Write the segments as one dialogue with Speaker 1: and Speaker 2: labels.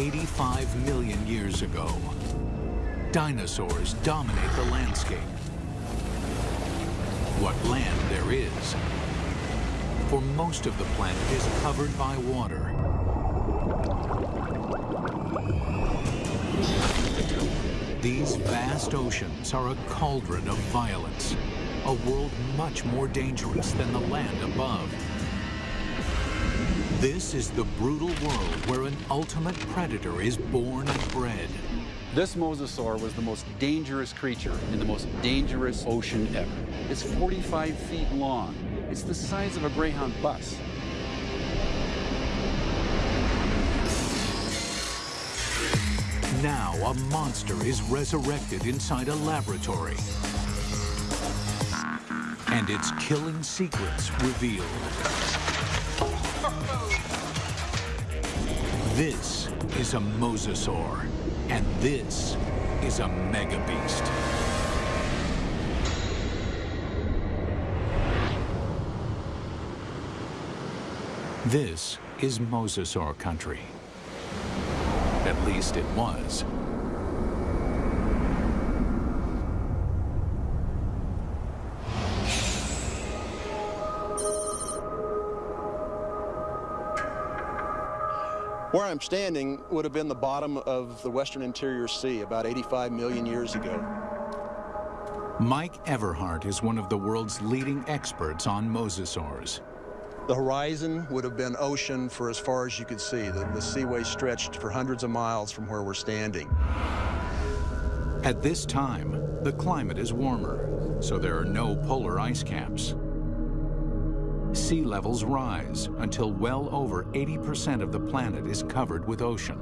Speaker 1: 85 million years ago. Dinosaurs dominate the landscape. What land there is. For most of the planet is covered by water. These vast oceans are a cauldron of violence, a world much more dangerous than the land above. This is the brutal world where an ultimate predator is born and bred.
Speaker 2: This mosasaur was the most dangerous creature in the most dangerous ocean ever. It's 45 feet long. It's the size of a Greyhound bus.
Speaker 1: Now a monster is resurrected inside a laboratory. And its killing secrets revealed. This is a mosasaur, and this is a Mega Beast. This is mosasaur country. At least it was.
Speaker 3: Where I'm standing would have been the bottom of the western interior sea about 85 million years ago.
Speaker 1: Mike Everhart is one of the world's leading experts on mosasaurs.
Speaker 3: The horizon would have been ocean for as far as you could see. The, the seaway stretched for hundreds of miles from where we're standing.
Speaker 1: At this time, the climate is warmer, so there are no polar ice caps. Sea levels rise until well over 80% of the planet is covered with ocean.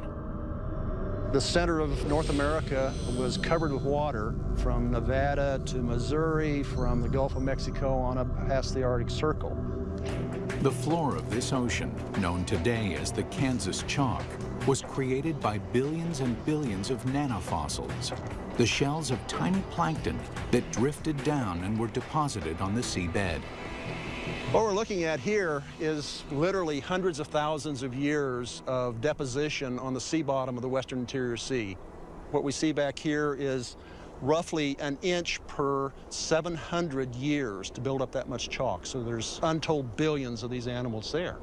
Speaker 3: The center of North America was covered with water from Nevada to Missouri, from the Gulf of Mexico on up past the Arctic Circle.
Speaker 1: The floor of this ocean, known today as the Kansas Chalk, was created by billions and billions of nanofossils, the shells of tiny plankton that drifted down and were deposited on the seabed.
Speaker 3: What we're looking at here is literally hundreds of thousands of years of deposition on the sea bottom of the western interior sea. What we see back here is roughly an inch per 700 years to build up that much chalk. So there's untold billions of these animals there.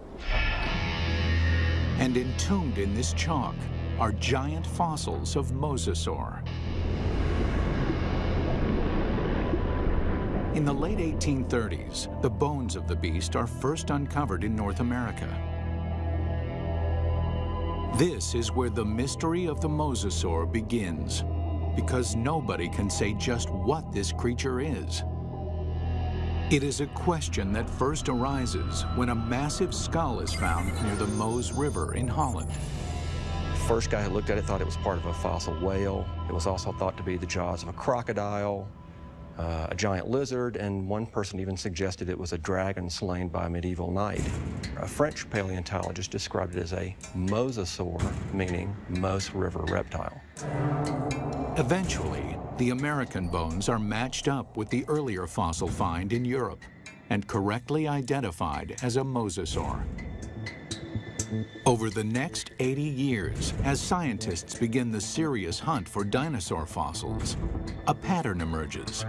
Speaker 1: And entombed in this chalk are giant fossils of mosasaur. In the late 1830s, the bones of the beast are first uncovered in North America. This is where the mystery of the mosasaur begins, because nobody can say just what this creature is. It is a question that first arises when a massive skull is found near the Meuse River in Holland.
Speaker 4: First guy who looked at it thought it was part of a fossil whale. It was also thought to be the jaws of a crocodile, uh, a giant lizard, and one person even suggested it was a dragon slain by a medieval knight. A French paleontologist described it as a mosasaur, meaning Meuse River reptile.
Speaker 1: Eventually, the American bones are matched up with the earlier fossil find in Europe and correctly identified as a mosasaur. Over the next 80 years, as scientists begin the serious hunt for dinosaur fossils, a pattern emerges.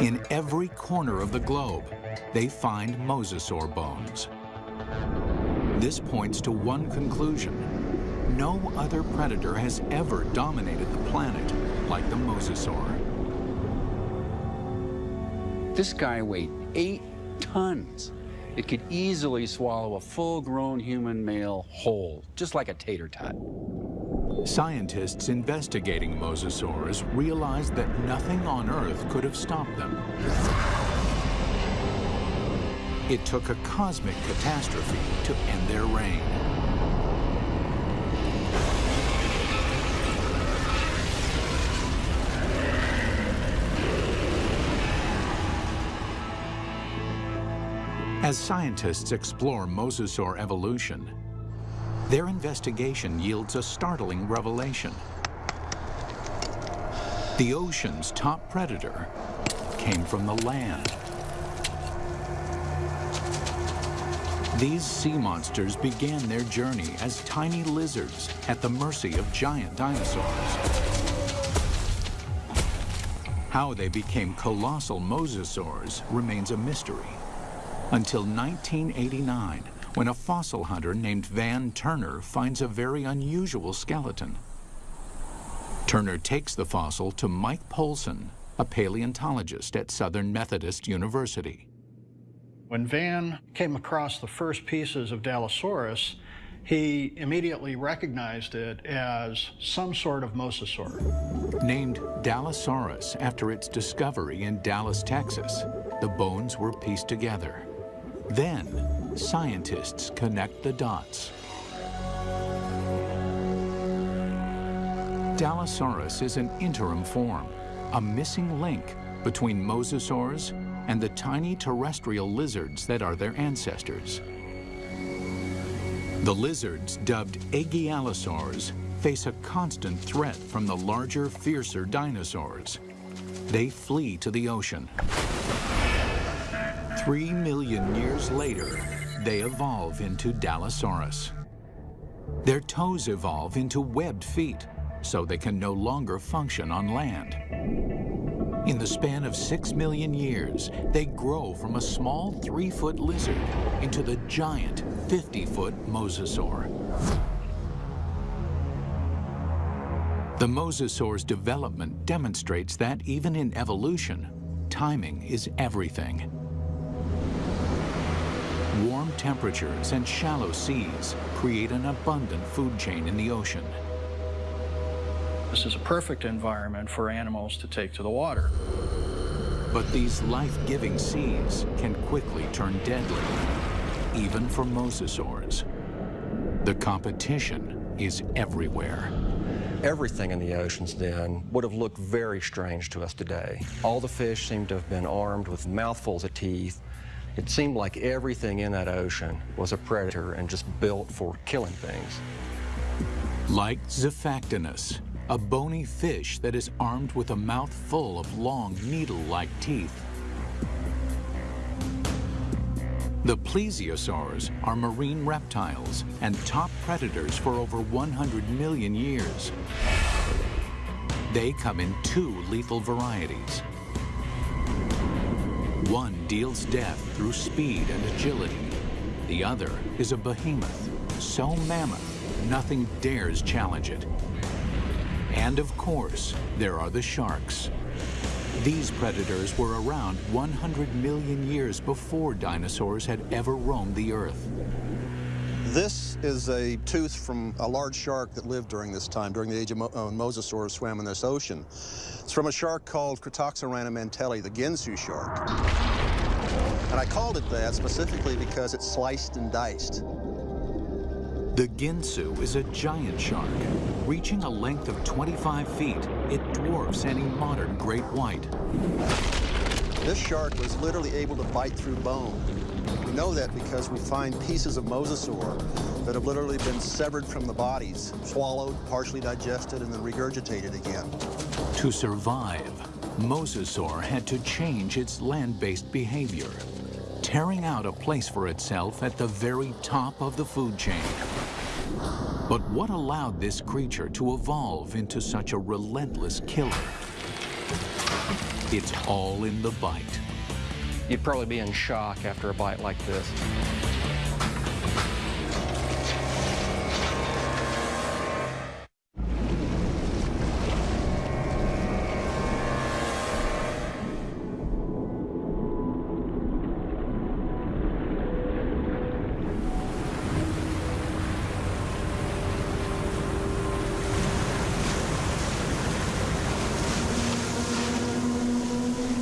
Speaker 1: In every corner of the globe, they find mosasaur bones. This points to one conclusion. No other predator has ever dominated the planet like the mosasaur.
Speaker 2: This guy weighed eight tons. It could easily swallow a full-grown human male whole, just like a tater tot.
Speaker 1: Scientists investigating mosasaurs realized that nothing on Earth could have stopped them. It took a cosmic catastrophe to end their reign. As scientists explore mosasaur evolution, their investigation yields a startling revelation. The ocean's top predator came from the land. These sea monsters began their journey as tiny lizards at the mercy of giant dinosaurs. How they became colossal mosasaurs remains a mystery. Until 1989, when a fossil hunter named Van Turner finds a very unusual skeleton. Turner takes the fossil to Mike Polcyn, a paleontologist at Southern Methodist University.
Speaker 5: When Van came across the first pieces of Dallasaurus, he immediately recognized it as some sort of mosasaur.
Speaker 1: Named Dallasaurus after its discovery in Dallas, Texas, the bones were pieced together. Then, scientists connect the dots. Dallasaurus is an interim form, a missing link between mosasaurs and the tiny terrestrial lizards that are their ancestors. The lizards, dubbed Aigialosaurs, face a constant threat from the larger, fiercer dinosaurs. They flee to the ocean. Three million years later, they evolve into Dallasaurus. Their toes evolve into webbed feet, so they can no longer function on land. In the span of six million years, they grow from a small three-foot lizard into the giant 50-foot mosasaur. The mosasaur's development demonstrates that even in evolution, timing is everything. Warm temperatures and shallow seas create an abundant food chain in the ocean.
Speaker 5: This is a perfect environment for animals to take to the water.
Speaker 1: But these life-giving seas can quickly turn deadly, even for mosasaurs. The competition is everywhere.
Speaker 4: Everything in the oceans then would have looked very strange to us today. All the fish seem to have been armed with mouthfuls of teeth. It seemed like everything in that ocean was a predator and just built for killing things.
Speaker 1: Like Xiphactinus, a bony fish that is armed with a mouth full of long needle-like teeth. The plesiosaurs are marine reptiles and top predators for over 100 million years. They come in two lethal varieties. One deals death through speed and agility. The other is a behemoth, so mammoth, nothing dares challenge it. And of course, there are the sharks. These predators were around 100 million years before dinosaurs had ever roamed the Earth.
Speaker 3: This is a tooth from a large shark that lived during this time, during the age of Mo uh, mosasaurs swam in this ocean. It's from a shark called Cretoxyrhina mantelli, the Ginsu shark. And I called it that specifically because it's sliced and diced.
Speaker 1: The Ginsu is a giant shark. Reaching a length of 25 feet, it dwarfs any modern great white.
Speaker 3: This shark was literally able to bite through bone. We know that because we find pieces of mosasaur that have literally been severed from the bodies, swallowed, partially digested, and then regurgitated again.
Speaker 1: To survive, mosasaur had to change its land-based behavior, tearing out a place for itself at the very top of the food chain. But what allowed this creature to evolve into such a relentless killer? It's all in the bite.
Speaker 4: You'd probably be in shock after a bite like this.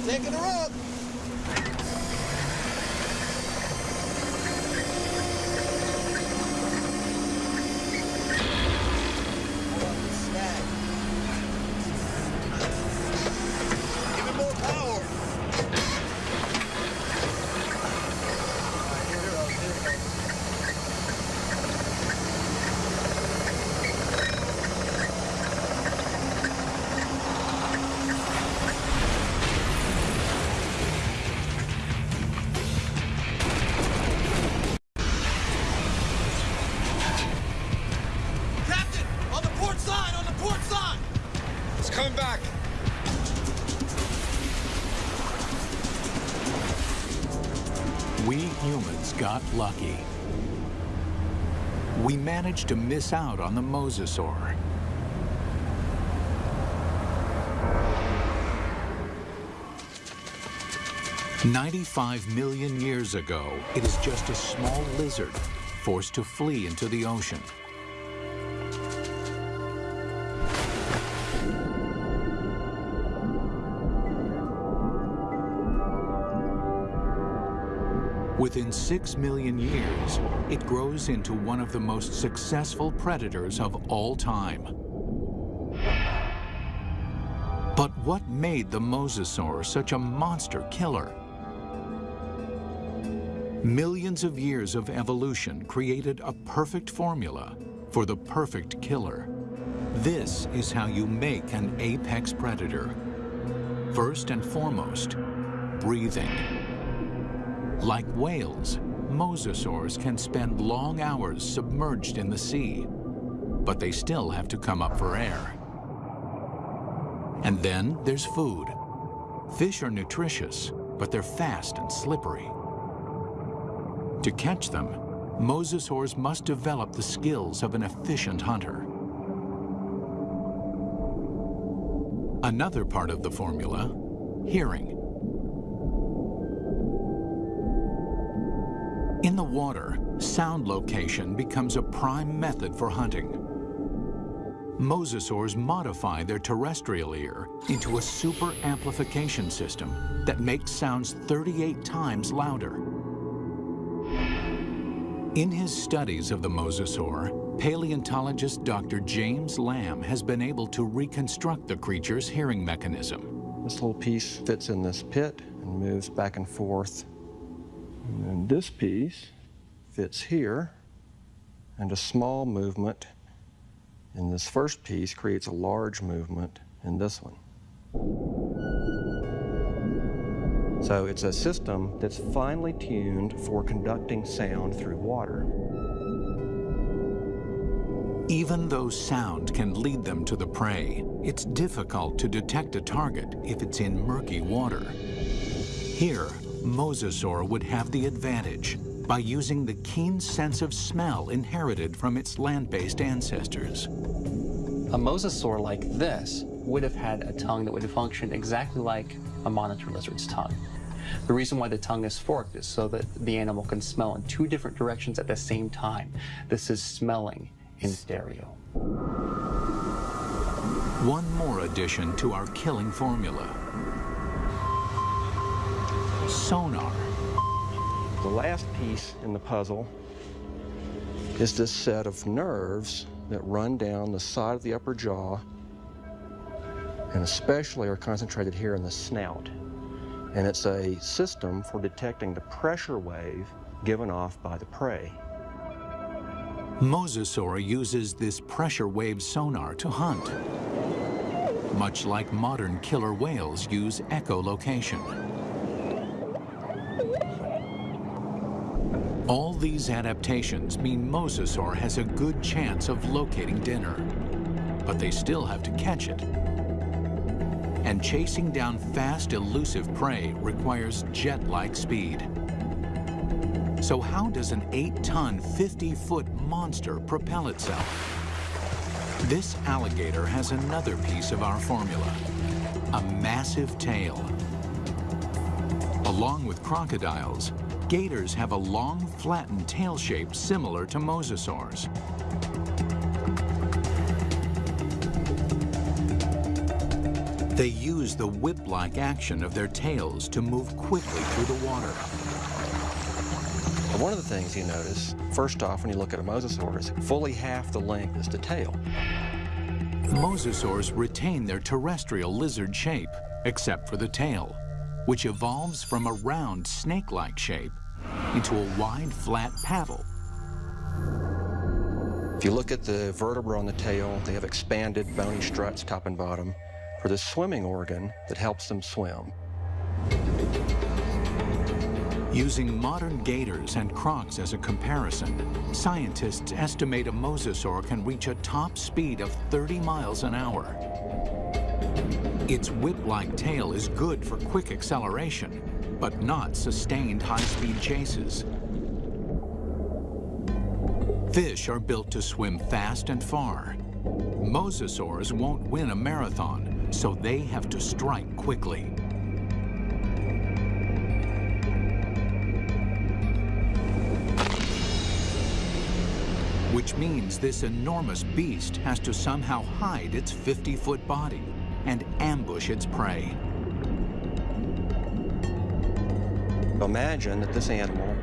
Speaker 3: Taking her up.
Speaker 1: Managed to miss out on the mosasaur. Ninety-five million years ago, it is just a small lizard forced to flee into the ocean. Within six million years, it grows into one of the most successful predators of all time. But what made the mosasaur such a monster killer? Millions of years of evolution created a perfect formula for the perfect killer. This is how you make an apex predator. First and foremost, breathing. Like whales, mosasaurs can spend long hours submerged in the sea, but they still have to come up for air. And then there's food. Fish are nutritious, but they're fast and slippery. To catch them, mosasaurs must develop the skills of an efficient hunter. Another part of the formula, hearing. In the water, sound location becomes a prime method for hunting. Mosasaurs modify their terrestrial ear into a super amplification system that makes sounds 38 times louder. In his studies of the mosasaur, paleontologist Dr. James Lamb has been able to reconstruct the creature's hearing mechanism.
Speaker 4: This little piece fits in this pit and moves back and forth and then this piece fits here, and a small movement in this first piece creates a large movement in this one. So it's a system that's finely tuned for conducting sound through water.
Speaker 1: Even though sound can lead them to the prey, it's difficult to detect a target if it's in murky water. Here, Mosasaur would have the advantage by using the keen sense of smell inherited from its land-based ancestors.
Speaker 6: A mosasaur like this would have had a tongue that would have functioned exactly like a monitor lizard's tongue. The reason why the tongue is forked is so that the animal can smell in two different directions at the same time. This is smelling in stereo.
Speaker 1: One more addition to our killing formula sonar.
Speaker 4: The last piece in the puzzle is this set of nerves that run down the side of the upper jaw and especially are concentrated here in the snout. And it's a system for detecting the pressure wave given off by the prey.
Speaker 1: Mosasaur uses this pressure wave sonar to hunt, much like modern killer whales use echolocation. These adaptations mean Mosasaur has a good chance of locating dinner, but they still have to catch it. And chasing down fast, elusive prey requires jet-like speed. So how does an 8-ton, 50-foot monster propel itself? This alligator has another piece of our formula, a massive tail. Along with crocodiles, Gators have a long, flattened tail shape similar to mosasaurs. They use the whip-like action of their tails to move quickly through the water.
Speaker 4: One of the things you notice, first off, when you look at a mosasaur, is fully half the length is the tail.
Speaker 1: Mosasaurs retain their terrestrial lizard shape, except for the tail, which evolves from a round snake-like shape into a wide, flat paddle.
Speaker 4: If you look at the vertebra on the tail, they have expanded bony struts top and bottom for the swimming organ that helps them swim.
Speaker 1: Using modern gators and crocs as a comparison, scientists estimate a mosasaur can reach a top speed of 30 miles an hour. Its whip-like tail is good for quick acceleration, but not sustained high-speed chases. Fish are built to swim fast and far. Mosasaurs won't win a marathon, so they have to strike quickly. Which means this enormous beast has to somehow hide its 50-foot body and ambush its prey.
Speaker 4: Imagine that this animal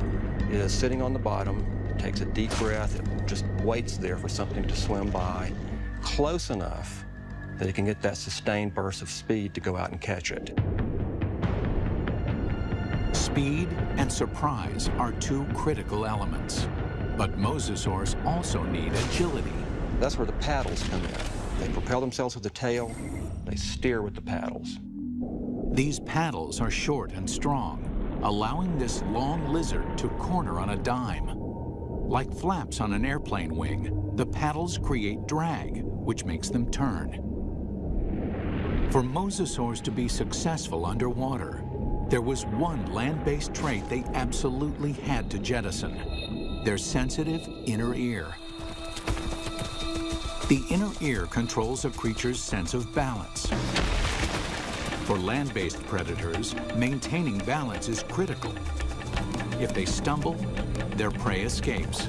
Speaker 4: is sitting on the bottom, takes a deep breath, it just waits there for something to swim by, close enough that it can get that sustained burst of speed to go out and catch it.
Speaker 1: Speed and surprise are two critical elements. But mosasaurs also need agility.
Speaker 4: That's where the paddles come in. They propel themselves with the tail, they steer with the paddles.
Speaker 1: These paddles are short and strong, allowing this long lizard to corner on a dime. Like flaps on an airplane wing, the paddles create drag, which makes them turn. For mosasaurs to be successful underwater, there was one land-based trait they absolutely had to jettison their sensitive inner ear. The inner ear controls a creature's sense of balance. For land-based predators, maintaining balance is critical. If they stumble, their prey escapes.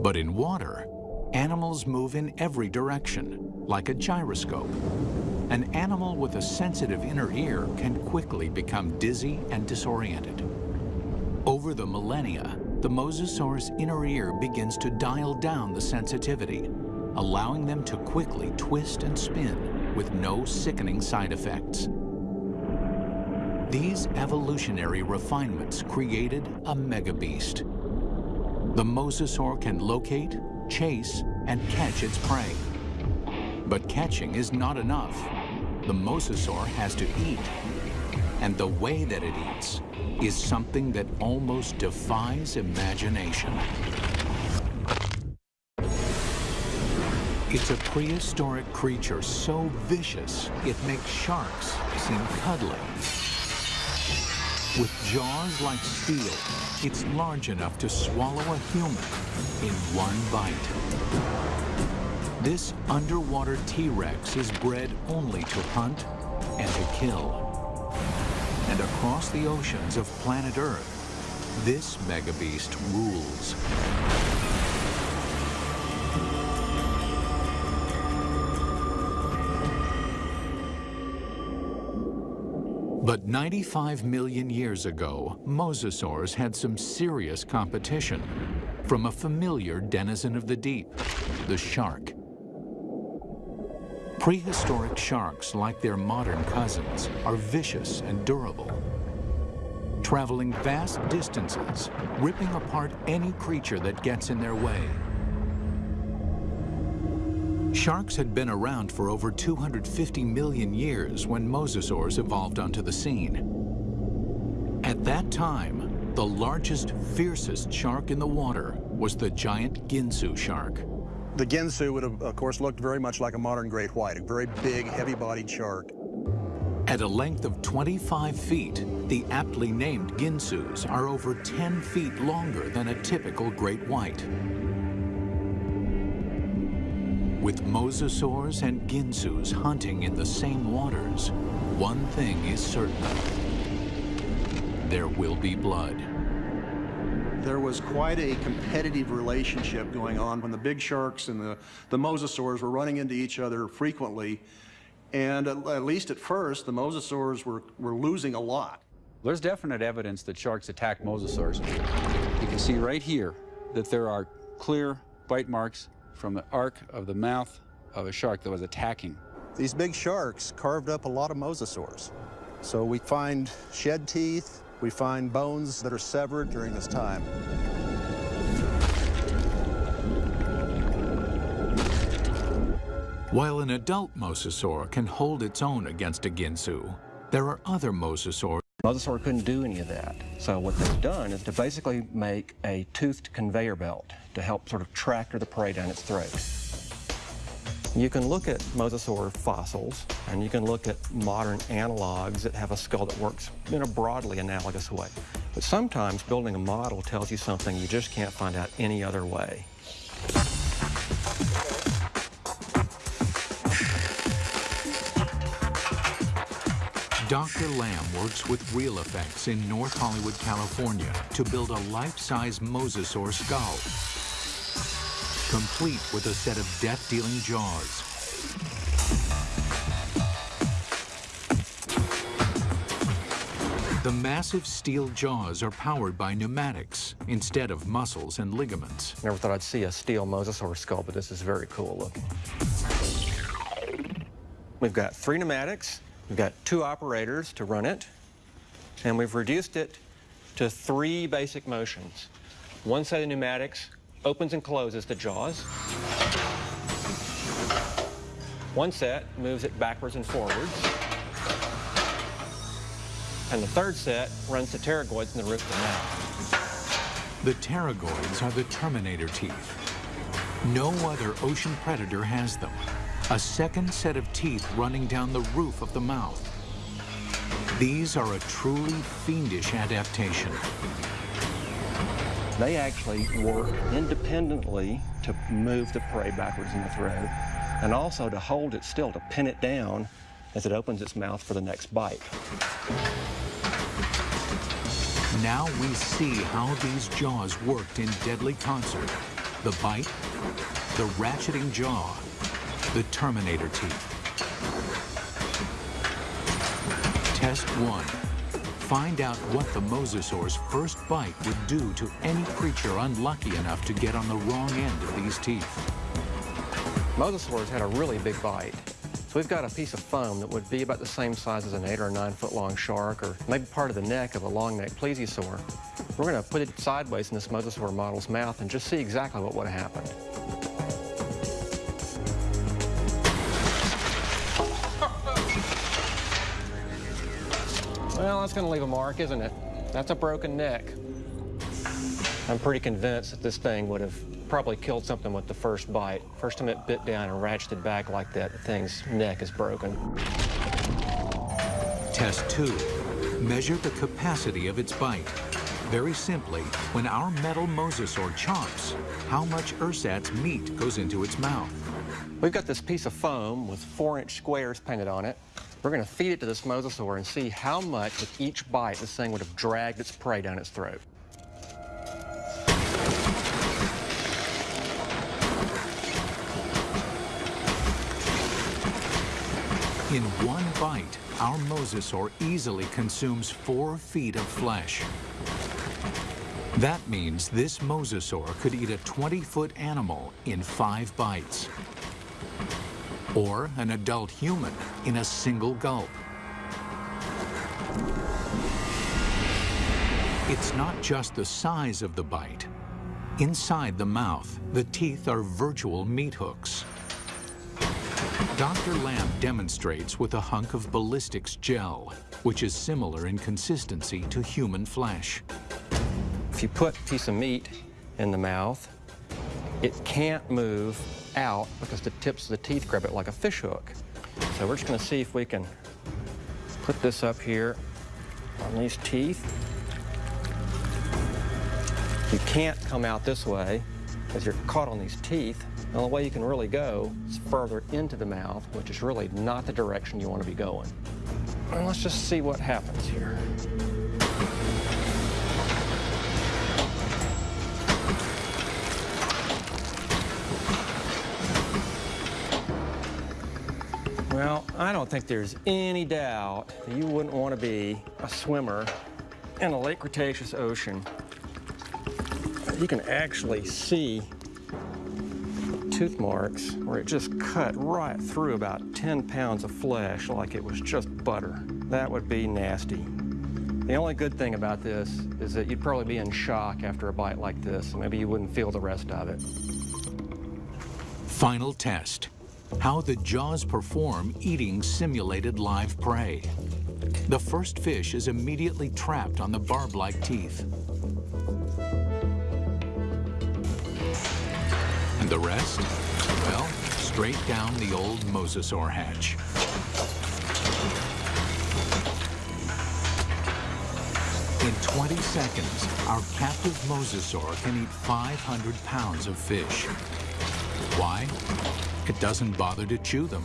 Speaker 1: But in water, animals move in every direction, like a gyroscope. An animal with a sensitive inner ear can quickly become dizzy and disoriented. Over the millennia, the mosasaur's inner ear begins to dial down the sensitivity, allowing them to quickly twist and spin with no sickening side effects. These evolutionary refinements created a megabeast. The mosasaur can locate, chase, and catch its prey. But catching is not enough the mosasaur has to eat. And the way that it eats is something that almost defies imagination. It's a prehistoric creature so vicious, it makes sharks seem cuddly. With jaws like steel, it's large enough to swallow a human in one bite. This underwater T-Rex is bred only to hunt and to kill. And across the oceans of planet Earth, this megabeast rules. 95 million years ago, mosasaurs had some serious competition from a familiar denizen of the deep, the shark. Prehistoric sharks, like their modern cousins, are vicious and durable, traveling vast distances, ripping apart any creature that gets in their way. Sharks had been around for over 250 million years when mosasaurs evolved onto the scene. At that time, the largest, fiercest shark in the water was the giant Ginsu shark.
Speaker 3: The Ginsu would have, of course, looked very much like a modern great white, a very big, heavy-bodied shark.
Speaker 1: At a length of 25 feet, the aptly named Ginsus are over 10 feet longer than a typical great white. With mosasaurs and Ginsus hunting in the same waters, one thing is certain. There will be blood
Speaker 3: there was quite a competitive relationship going on when the big sharks and the, the mosasaurs were running into each other frequently. And at, at least at first, the mosasaurs were, were losing a lot.
Speaker 2: There's definite evidence that sharks attacked mosasaurs. You can see right here that there are clear bite marks from the arc of the mouth of a shark that was attacking.
Speaker 3: These big sharks carved up a lot of mosasaurs. So we find shed teeth, we find bones that are severed during this time.
Speaker 1: While an adult mosasaur can hold its own against a ginsu, there are other mosasaurs.
Speaker 4: Mosasaur couldn't do any of that. So what they've done is to basically make a toothed conveyor belt to help sort of tractor the prey down its throat. You can look at mosasaur fossils, and you can look at modern analogs that have a skull that works in a broadly analogous way. But sometimes building a model tells you something you just can't find out any other way.
Speaker 1: Dr. Lamb works with Real Effects in North Hollywood, California to build a life-size mosasaur skull, complete with a set of death-dealing jaws. The massive steel jaws are powered by pneumatics instead of muscles and ligaments.
Speaker 4: Never thought I'd see a steel mosasaur skull, but this is very cool looking. We've got three pneumatics, We've got two operators to run it, and we've reduced it to three basic motions. One set of pneumatics opens and closes the jaws. One set moves it backwards and forwards. And the third set runs the pterygoids in the roof of the mouth.
Speaker 1: The pterygoids are the terminator teeth. No other ocean predator has them a second set of teeth running down the roof of the mouth. These are a truly fiendish adaptation.
Speaker 4: They actually work independently to move the prey backwards in the throat and also to hold it still, to pin it down as it opens its mouth for the next bite.
Speaker 1: Now we see how these jaws worked in deadly concert. The bite, the ratcheting jaw, the Terminator teeth. Test one. Find out what the mosasaur's first bite would do to any creature unlucky enough to get on the wrong end of these teeth.
Speaker 4: Mosasaurs had a really big bite. So we've got a piece of foam that would be about the same size as an eight or nine foot long shark or maybe part of the neck of a long neck plesiosaur. We're going to put it sideways in this mosasaur model's mouth and just see exactly what would have happened. Well, that's going to leave a mark, isn't it? That's a broken neck. I'm pretty convinced that this thing would have probably killed something with the first bite. First time it bit down and ratcheted back like that, the thing's neck is broken.
Speaker 1: Test two. Measure the capacity of its bite. Very simply, when our metal mosasaur chomps, how much ersatz meat goes into its mouth?
Speaker 4: We've got this piece of foam with four-inch squares painted on it. We're going to feed it to this mosasaur and see how much with each bite this thing would have dragged its prey down its throat.
Speaker 1: In one bite, our mosasaur easily consumes four feet of flesh. That means this mosasaur could eat a 20-foot animal in five bites or an adult human in a single gulp. It's not just the size of the bite. Inside the mouth, the teeth are virtual meat hooks. Dr. Lamb demonstrates with a hunk of ballistics gel, which is similar in consistency to human flesh.
Speaker 4: If you put a piece of meat in the mouth, it can't move out because the tips of the teeth grab it like a fish hook. So we're just going to see if we can put this up here on these teeth. You can't come out this way because you're caught on these teeth. The only way you can really go is further into the mouth, which is really not the direction you want to be going. And let's just see what happens here. Well, I don't think there's any doubt that you wouldn't want to be a swimmer in a late Cretaceous ocean. You can actually see tooth marks where it just cut right through about 10 pounds of flesh like it was just butter. That would be nasty. The only good thing about this is that you'd probably be in shock after a bite like this. Maybe you wouldn't feel the rest of it.
Speaker 1: Final test how the jaws perform eating simulated live prey. The first fish is immediately trapped on the barb-like teeth. And the rest? Well, straight down the old mosasaur hatch. In 20 seconds, our captive mosasaur can eat 500 pounds of fish. Why? Doesn't bother to chew them.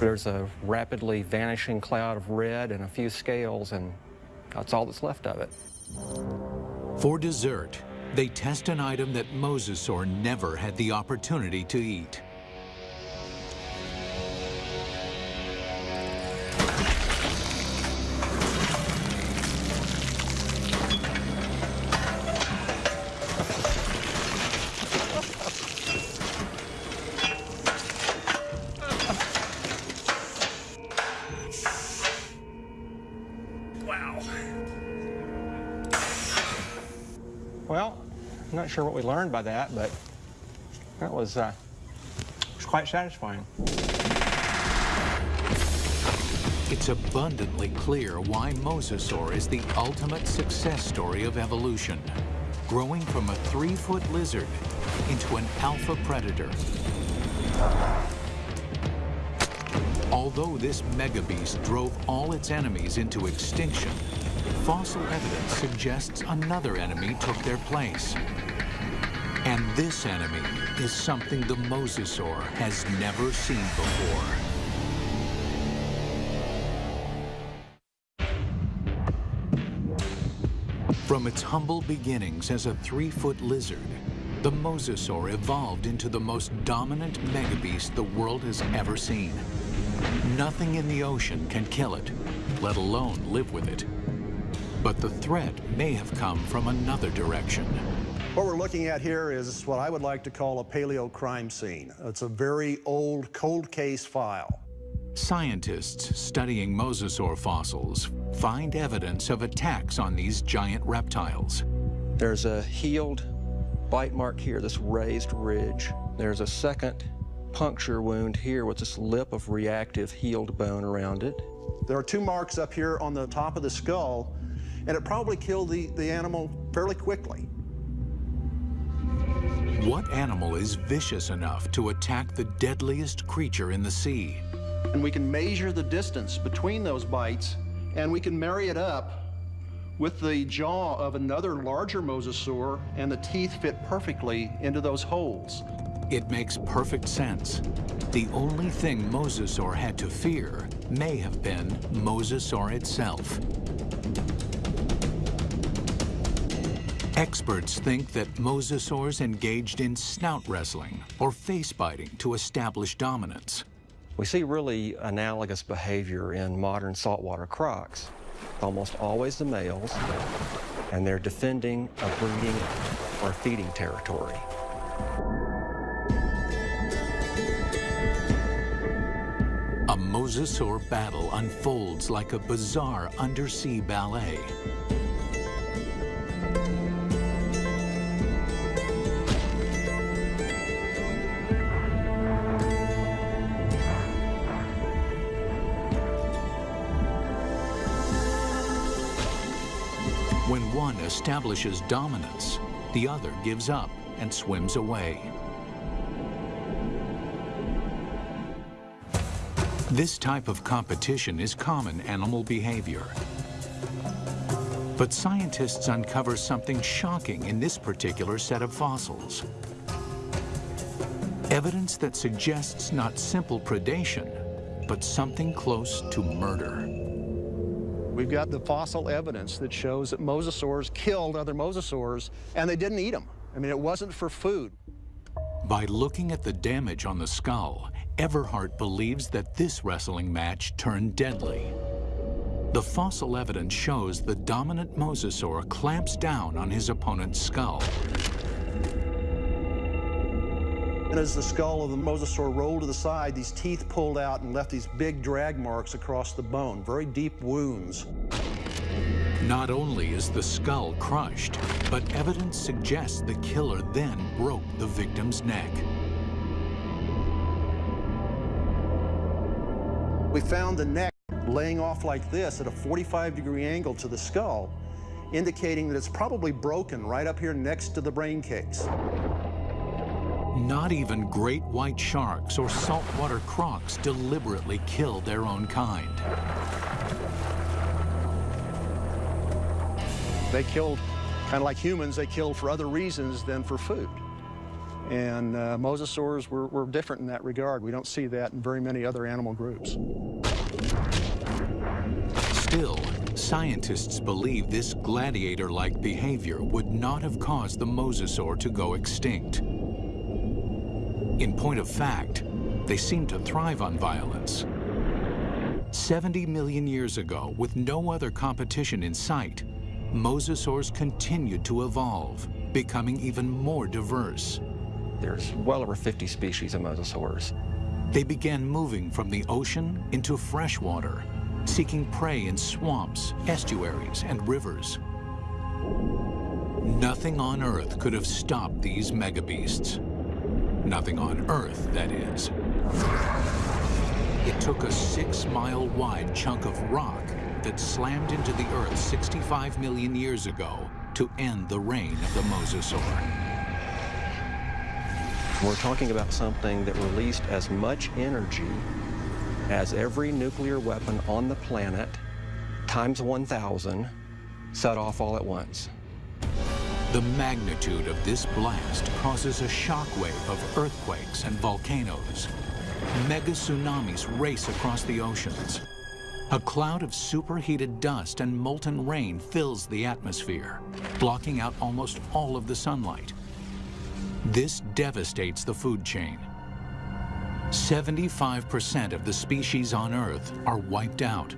Speaker 4: There's a rapidly vanishing cloud of red and a few scales, and that's all that's left of it.
Speaker 1: For dessert, they test an item that mosasaur never had the opportunity to eat.
Speaker 4: We learned by that, but that was, uh, was quite satisfying.
Speaker 1: It's abundantly clear why mosasaur is the ultimate success story of evolution, growing from a three-foot lizard into an alpha predator. Although this megabeast drove all its enemies into extinction, fossil evidence suggests another enemy took their place. And this enemy is something the mosasaur has never seen before. From its humble beginnings as a three-foot lizard, the mosasaur evolved into the most dominant megabeast the world has ever seen. Nothing in the ocean can kill it, let alone live with it. But the threat may have come from another direction.
Speaker 3: What we're looking at here is what I would like to call a paleo crime scene. It's a very old cold case file.
Speaker 1: Scientists studying mosasaur fossils find evidence of attacks on these giant reptiles.
Speaker 4: There's a healed bite mark here, this raised ridge. There's a second puncture wound here with this lip of reactive healed bone around it.
Speaker 3: There are two marks up here on the top of the skull, and it probably killed the, the animal fairly quickly.
Speaker 1: What animal is vicious enough to attack the deadliest creature in the sea?
Speaker 3: And we can measure the distance between those bites, and we can marry it up with the jaw of another larger mosasaur, and the teeth fit perfectly into those holes.
Speaker 1: It makes perfect sense. The only thing Mosasaur had to fear may have been Mosasaur itself. Experts think that mosasaurs engaged in snout wrestling or face biting to establish dominance.
Speaker 4: We see really analogous behavior in modern saltwater crocs. Almost always the males, and they're defending a breeding or feeding territory.
Speaker 1: A mosasaur battle unfolds like a bizarre undersea ballet. Establishes dominance, the other gives up and swims away. This type of competition is common animal behavior. But scientists uncover something shocking in this particular set of fossils. Evidence that suggests not simple predation, but something close to murder.
Speaker 3: We've got the fossil evidence that shows that mosasaurs killed other mosasaurs, and they didn't eat them. I mean, it wasn't for food.
Speaker 1: By looking at the damage on the skull, Everhart believes that this wrestling match turned deadly. The fossil evidence shows the dominant mosasaur clamps down on his opponent's skull.
Speaker 3: And as the skull of the mosasaur rolled to the side, these teeth pulled out and left these big drag marks across the bone, very deep wounds.
Speaker 1: Not only is the skull crushed, but evidence suggests the killer then broke the victim's neck.
Speaker 3: We found the neck laying off like this at a 45 degree angle to the skull. indicating that it's probably broken right up here next to the brain case.
Speaker 1: Not even great white sharks or saltwater crocs deliberately kill their own kind.
Speaker 3: They killed, kind of like humans, they killed for other reasons than for food. And uh, mosasaurs were, were different in that regard. We don't see that in very many other animal groups.
Speaker 1: Still, scientists believe this gladiator-like behavior would not have caused the mosasaur to go extinct. In point of fact, they seem to thrive on violence. 70 million years ago, with no other competition in sight, mosasaurs continued to evolve, becoming even more diverse.
Speaker 4: There's well over 50 species of mosasaurs.
Speaker 1: They began moving from the ocean into freshwater, seeking prey in swamps, estuaries, and rivers. Nothing on Earth could have stopped these megabeasts. Nothing on Earth, that is. It took a six-mile wide chunk of rock that slammed into the Earth 65 million years ago to end the reign of the mosasaur.
Speaker 4: We're talking about something that released as much energy as every nuclear weapon on the planet times 1,000 set off all at once.
Speaker 1: The magnitude of this blast causes a shockwave of earthquakes and volcanoes. Mega tsunamis race across the oceans. A cloud of superheated dust and molten rain fills the atmosphere, blocking out almost all of the sunlight. This devastates the food chain. 75% of the species on Earth are wiped out.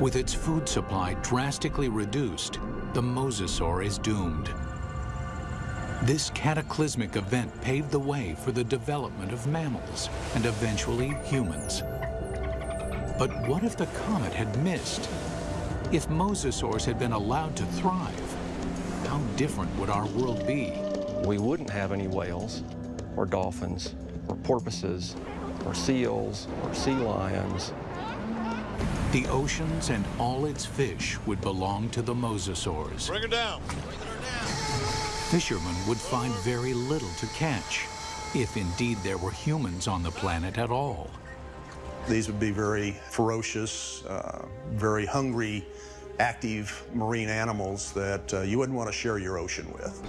Speaker 1: With its food supply drastically reduced, the mosasaur is doomed. This cataclysmic event paved the way for the development of mammals and eventually humans. But what if the comet had missed? If mosasaurs had been allowed to thrive, how different would our world be?
Speaker 4: We wouldn't have any whales or dolphins or porpoises or seals or sea lions
Speaker 1: the oceans and all its fish would belong to the mosasaurs.
Speaker 7: Bring her down.
Speaker 1: Fishermen would find very little to catch, if indeed there were humans on the planet at all.
Speaker 3: These would be very ferocious, uh, very hungry, active marine animals that uh, you wouldn't want to share your ocean with.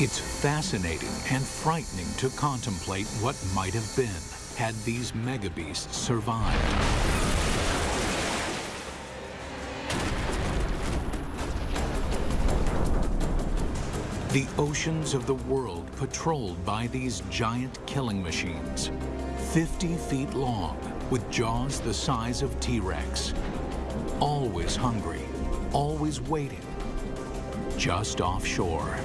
Speaker 1: It's fascinating and frightening to contemplate what might have been had these megabeasts survived. The oceans of the world patrolled by these giant killing machines, 50 feet long, with jaws the size of T-Rex. Always hungry, always waiting, just offshore.